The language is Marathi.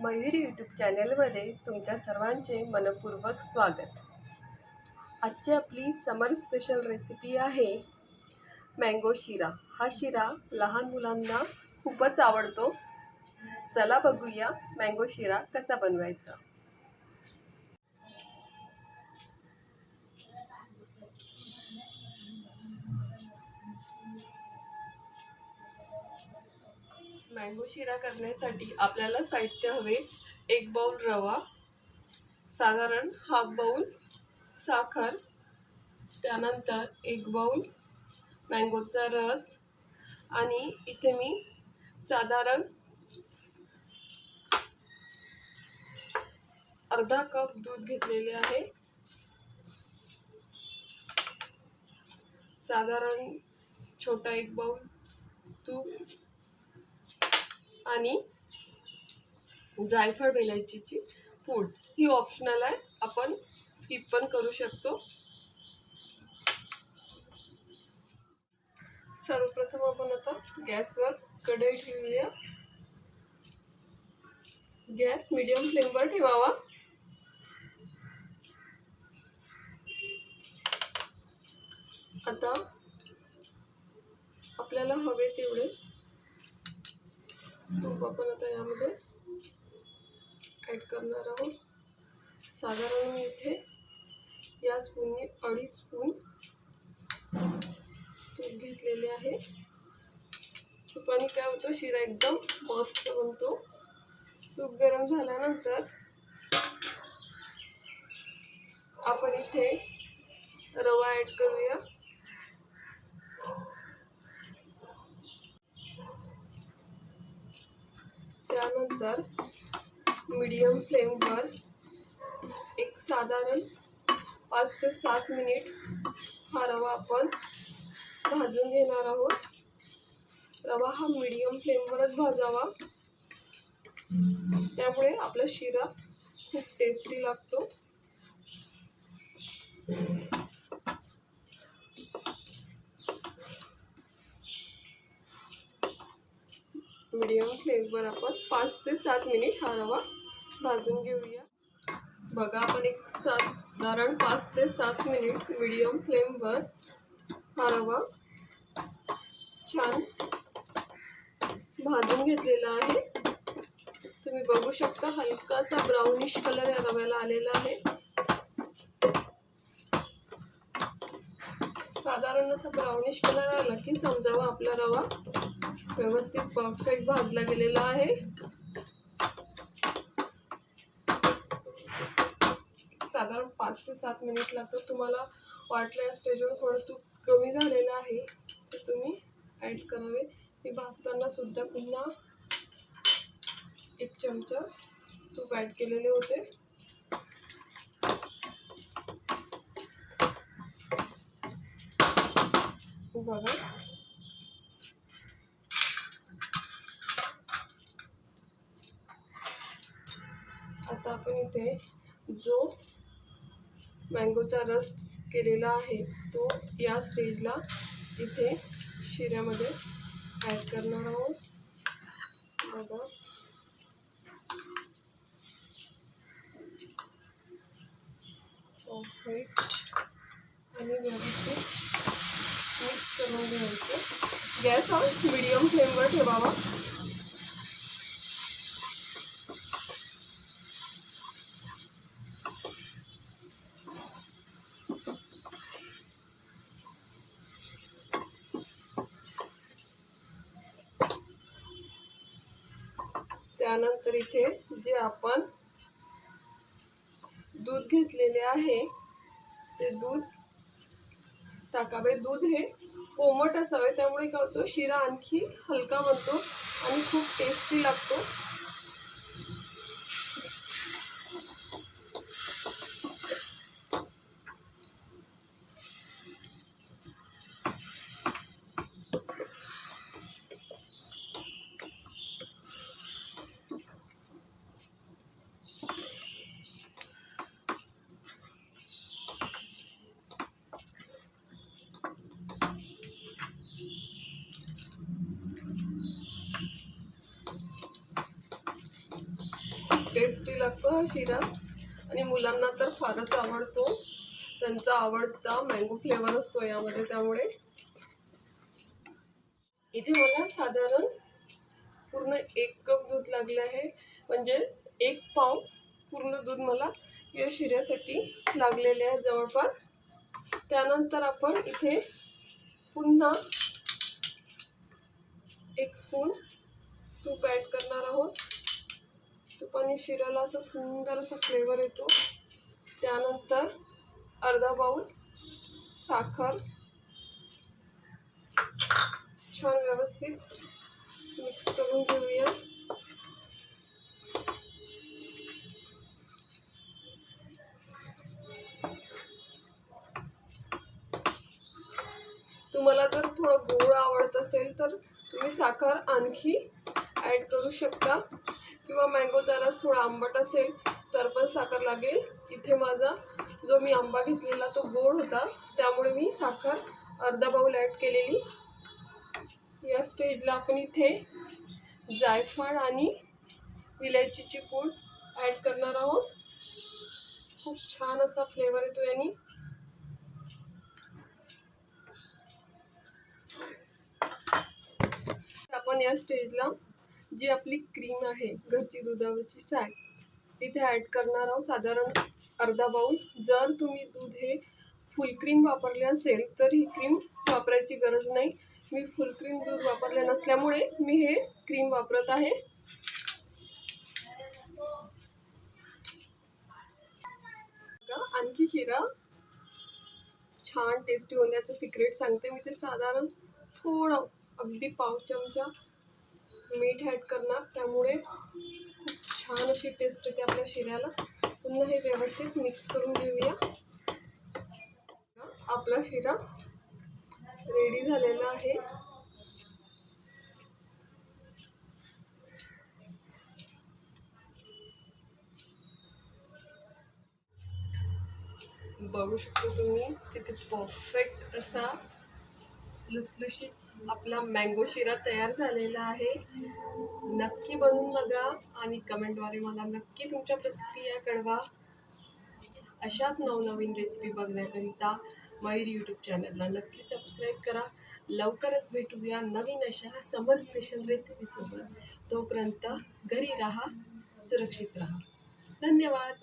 मयूर यूट्यूब चॅनलमध्ये तुमच्या सर्वांचे मनपूर्वक स्वागत. आजची आपली समर स्पेशल रेसिपी आहे मँगो शिरा. हा शिरा लहान मुलांना खूपच आवडतो. चला बघूया मँगो शिरा कसा बनवायचा. मँगो शिरा करण्यासाठी आपल्याला साहित्य हवे. एक बाऊल रवा साधारण हाफ बाउल साखर त्यानंतर एक बाऊल मँगोचा रस आणि इथे मी साधारण अर्धा कप दूध घेतलेले आहे. साधारण छोटा एक बाऊल तूप आणि जायफळ वेलायचीची पूड. ही ऑप्शनल आहे. आपण स्किप पण करू शकतो. सर्वप्रथम आपण आता गॅसवर कढई ठेवूया. गॅस मिडियम फ्लेमवर ठेवावा. आता आपल्याला हवे तेवढे तूप आपण आता यामध्ये ॲड करणार आहोत. साधारण मी इथे या स्पूनने अडीच स्पून तूप घेतलेले आहे. तुपाने काय होतं? शिरा एकदम मस्त बनतो. तूप गरम झाल्यानंतर आपण इथे रवा ॲड करूया. त्यानंतर मीडियम फ्लेमवर एक साधारण पाच ते सात मिनिट हा रवा आपण भाजून घेणार आहोत. रवा हा मीडियम फ्लेमवरच भाजावा. त्यामुळे आपला शिरा खूप टेस्टी लागतो. मीडियम फ्लेमवर आपण पाच ते सात मिनिट हा रवा भाजून घेऊया. बघा आपण एक साधारण पाच ते सात मिनिट मीडियम फ्लेमवर हा रवा छान भाजून घेतलेला आहे. तुम्ही बघू शकता हलकासा ब्राउनिश कलर या रव्याला आलेला आहे. साधारण असा ब्राउनिश कलर आला की समजावा आपला रवा. व्यवस्थित परफेक्ट भाजला गेलेला आहे. साधारण पाच ते सात मिनिट लागतात तुम्हाला वाटलं या स्टेजवर थोडं तूप कमी झालेलं आहे ते तुम्ही ॲड करावे. मी भाजताना सुद्धा पुन्हा एक चमचा तूप ॲड केलेले होते. बघा. आता आपण इथे जो मँगोचा रस केलेला आहे तो या स्टेजला इथे शिऱ्यामध्ये ॲड करणार आहोत. बघा. परफेक्ट आणि व्यवस्थित मिक्स करून घ्यायचं. गॅस हा मिडियम फ्लेमवर ठेवावा. त्यानंतर इथे जे आपण दूध घेतलेले आहे ते दूध टाकावे. दूध हे कोमट असावे त्यामुळे काय होतं? शिरा आणखी हलका बनतो आणि खूप टेस्टी लागतो. टेस्टी लागतो हा शिरा. आणि मुलांना तर फारच आवडतो. त्यांचा आवडता मँगो फ्लेवर असतो यामध्ये त्यामुळे. इथे मला साधारण पूर्ण एक कप दूध लागले आहे. म्हणजे एक पाव पूर्ण दूध मला या शिऱ्यासाठी लागलेले आहे जवळपास. त्यानंतर आपण इथे पुन्हा एक स्पून तूप ॲड करणार आहोत. तुपाने शिऱ्याला असा सुंदर असा फ्लेवर येतो. त्यानंतर अर्धा बाऊल साखर. छान व्यवस्थित मिक्स करून घेऊया. तुम्हाला जर थोडं गोड आवडत असेल तर तुम्ही साखर आणखी ॲड करू शकता. किंवा मँगोचा रस थोडा आंबट असेल तर पण साखर लागेल. इथे माझा जो मी आंबा घेतलेला तो गोड होता. त्यामुळे मी साखर अर्धा बाऊल ॲड केलेली. या स्टेजला आपण इथे जायफळ आणि इलायचीची पूड ॲड करणार आहोत. खूप छान असा फ्लेवर येतो यांनी आपण या स्टेजला जी आपली क्रीम आहे घरची दुधावरची साय इथे ॲड करणार आहोत साधारण अर्धा बाऊल जर तुम्ही दूध हे फुल क्रीम वापरले असेल तर ही क्रीम वापरायची गरज नाही. मी फुल क्रीम दूध वापरले नसल्यामुळे मी हे क्रीम वापरत आहे. आणखी शिरा छान टेस्टी होण्याचं सिक्रेट सांगते. मी ते साधारण थोडं अगदी पाव चमचा मीठ ॲड करणार. त्यामुळे खूप छान अशी टेस्ट येते आपल्या शिऱ्याला. पुन्हा हे व्यवस्थित मिक्स करून घेऊया. आपला शिरा रेडी झालेला आहे. बघू शकतो तुम्ही किती परफेक्ट असा लुसलुशीत आपला मँगो शिरा तयार झालेला आहे. नक्की बनवून बघा आणि कमेंटद्वारे मला नक्की तुमच्या प्रतिक्रिया कळवा. अशाच नवनवीन रेसिपी बघण्याकरिता मयूर यूट्यूब चॅनलला नक्की सबस्क्राईब करा. लवकरच भेटूया नवीन अशा समर स्पेशल रेसिपीसोबत तोपर्यंत घरी राहा सुरक्षित राहा. धन्यवाद!